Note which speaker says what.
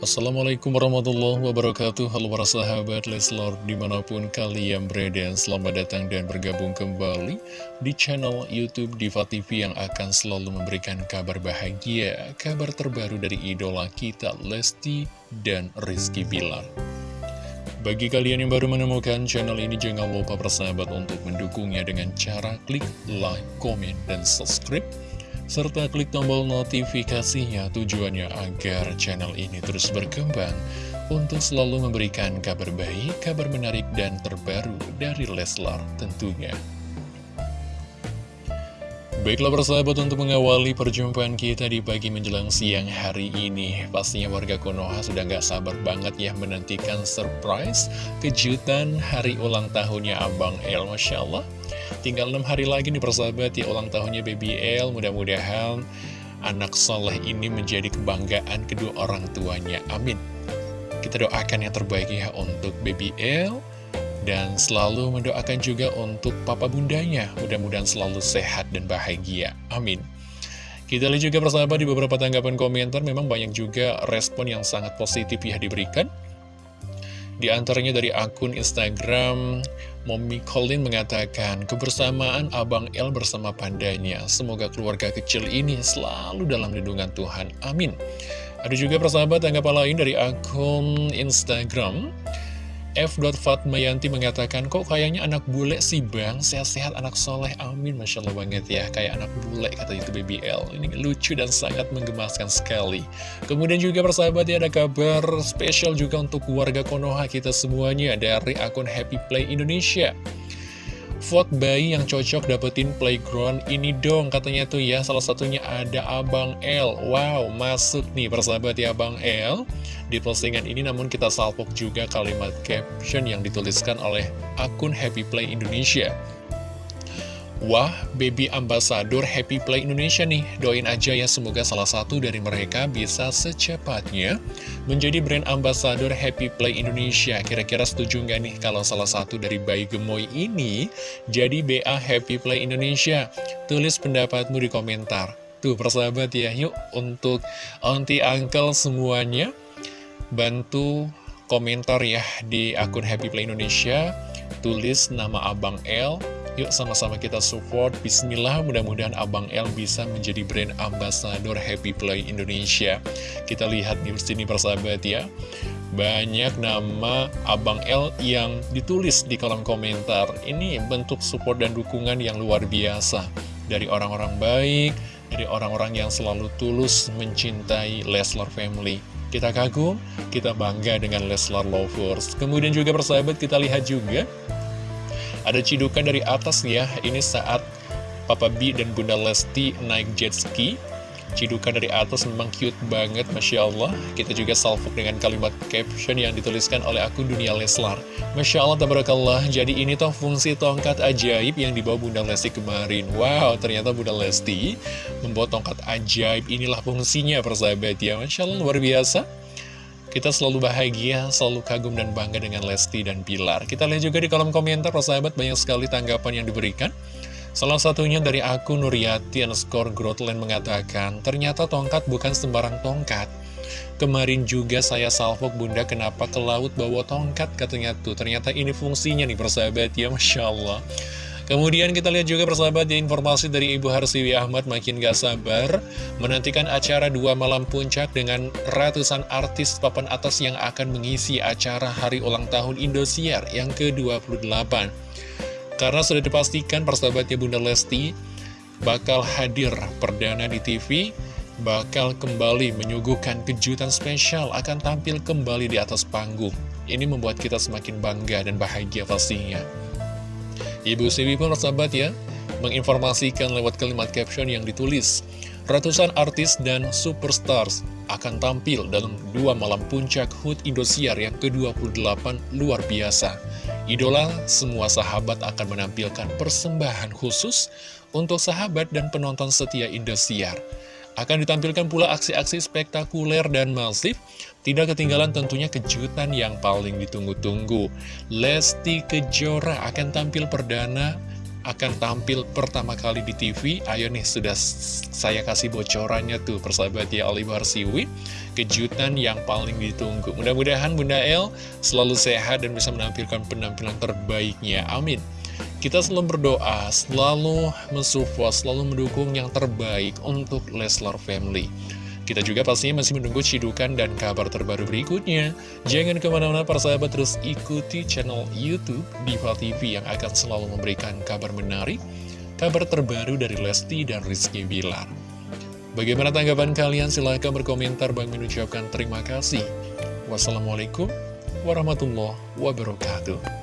Speaker 1: Assalamualaikum warahmatullahi wabarakatuh. Halo para sahabat Leslor di mana pun kalian berada Selamat datang dan bergabung kembali di channel Youtube Diva TV Yang akan selalu memberikan kabar bahagia Kabar terbaru dari idola kita Lesti dan Rizky Bilar. Bagi kalian yang baru menemukan channel ini Jangan lupa persahabat untuk mendukungnya dengan cara klik like, komen, dan subscribe serta klik tombol notifikasinya tujuannya agar channel ini terus berkembang untuk selalu memberikan kabar baik, kabar menarik, dan terbaru dari Leslar tentunya. Baiklah persahabat untuk mengawali perjumpaan kita di pagi menjelang siang hari ini Pastinya warga Konoha sudah gak sabar banget ya menantikan surprise kejutan hari ulang tahunnya Abang El Masya Allah Tinggal 6 hari lagi nih persahabat ya ulang tahunnya Baby L. Mudah-mudahan anak soleh ini menjadi kebanggaan kedua orang tuanya. Amin. Kita doakan yang terbaik ya untuk Baby L. Dan selalu mendoakan juga untuk papa bundanya. Mudah-mudahan selalu sehat dan bahagia. Amin. Kita lihat juga persahabat di beberapa tanggapan komentar memang banyak juga respon yang sangat positif ya diberikan. Di antaranya dari akun Instagram, Mommy Colin mengatakan, kebersamaan Abang El bersama pandanya. Semoga keluarga kecil ini selalu dalam lindungan Tuhan. Amin. Ada juga persahabat tanggapan lain dari akun Instagram, F. Fatmayanti mengatakan, kok kayaknya anak bule sih bang, sehat-sehat anak soleh, amin, Masya Allah banget ya, kayak anak bule, kata itu Baby L. Ini lucu dan sangat menggemaskan sekali. Kemudian juga persahabat ya, ada kabar spesial juga untuk warga Konoha kita semuanya dari akun Happy Play Indonesia. Vote bayi yang cocok dapetin playground ini dong katanya tuh ya. Salah satunya ada Abang L. Wow masuk nih persahabat ya Abang L. Di postingan ini namun kita salpok juga kalimat caption yang dituliskan oleh akun Happy Play Indonesia Wah, baby ambassador Happy Play Indonesia nih. Doain aja ya semoga salah satu dari mereka bisa secepatnya menjadi brand ambassador Happy Play Indonesia. Kira-kira setuju nggak nih kalau salah satu dari bayi gemoy ini jadi BA Happy Play Indonesia? Tulis pendapatmu di komentar. Tuh persahabat ya, yuk untuk auntie uncle semuanya bantu komentar ya di akun Happy Play Indonesia. Tulis nama Abang L Yuk sama-sama kita support. Bismillah mudah-mudahan Abang L bisa menjadi brand ambassador Happy Play Indonesia. Kita lihat di sini persahabat ya. Banyak nama Abang L yang ditulis di kolom komentar. Ini bentuk support dan dukungan yang luar biasa. Dari orang-orang baik Dari orang-orang yang selalu tulus mencintai Leslar Family. Kita kagum, kita bangga dengan Leslar Lovers. Kemudian juga persahabat kita lihat juga ada cidukan dari atas ya, ini saat Papa B dan Bunda Lesti naik jet ski. Cidukan dari atas memang cute banget, Masya Allah. Kita juga salvok dengan kalimat caption yang dituliskan oleh akun Dunia Leslar. Masya Allah, tabarakallah. Jadi ini toh fungsi tongkat ajaib yang dibawa Bunda Lesti kemarin. Wow, ternyata Bunda Lesti membawa tongkat ajaib. Inilah fungsinya, persahabat ya. Masya Allah, luar biasa. Kita selalu bahagia, selalu kagum dan bangga dengan Lesti dan Pilar. Kita lihat juga di kolom komentar, sahabat banyak sekali tanggapan yang diberikan. Salah satunya dari akun Nuriati underscore Grotland mengatakan, ternyata tongkat bukan sembarang tongkat. Kemarin juga saya salvok bunda kenapa ke laut bawa tongkat katanya tuh. Ternyata ini fungsinya nih persahabat ya, Masya Allah. Kemudian kita lihat juga persahabat ya informasi dari Ibu Harsiwi Ahmad makin gak sabar menantikan acara dua malam puncak dengan ratusan artis papan atas yang akan mengisi acara hari ulang tahun Indosiar yang ke-28. Karena sudah dipastikan persahabatnya Bunda Lesti bakal hadir perdana di TV, bakal kembali menyuguhkan kejutan spesial akan tampil kembali di atas panggung. Ini membuat kita semakin bangga dan bahagia pastinya. Ibu Siwi pun sahabat ya, menginformasikan lewat kalimat caption yang ditulis. Ratusan artis dan superstars akan tampil dalam dua malam puncak HUT Indosiar yang ke-28 luar biasa. Idola semua sahabat akan menampilkan persembahan khusus untuk sahabat dan penonton setia Indosiar. Akan ditampilkan pula aksi-aksi spektakuler dan masif, tidak ketinggalan tentunya kejutan yang paling ditunggu-tunggu. Lesti Kejora akan tampil perdana akan tampil pertama kali di TV Ayo nih sudah saya kasih bocorannya tuh persahabat ya Oliver Siwi Kejutan yang paling ditunggu. Mudah-mudahan Bunda El selalu sehat dan bisa menampilkan penampilan terbaiknya. Amin. Kita selalu berdoa, selalu mensupport, selalu mendukung yang terbaik untuk Leslar Family. Kita juga pastinya masih menunggu cidukan dan kabar terbaru berikutnya. Jangan ke mana-mana para sahabat terus ikuti channel Youtube Diva TV yang akan selalu memberikan kabar menarik, kabar terbaru dari Lesti dan Rizky Bilar. Bagaimana tanggapan kalian? Silahkan berkomentar. Bang mengucapkan terima kasih. Wassalamualaikum warahmatullahi wabarakatuh.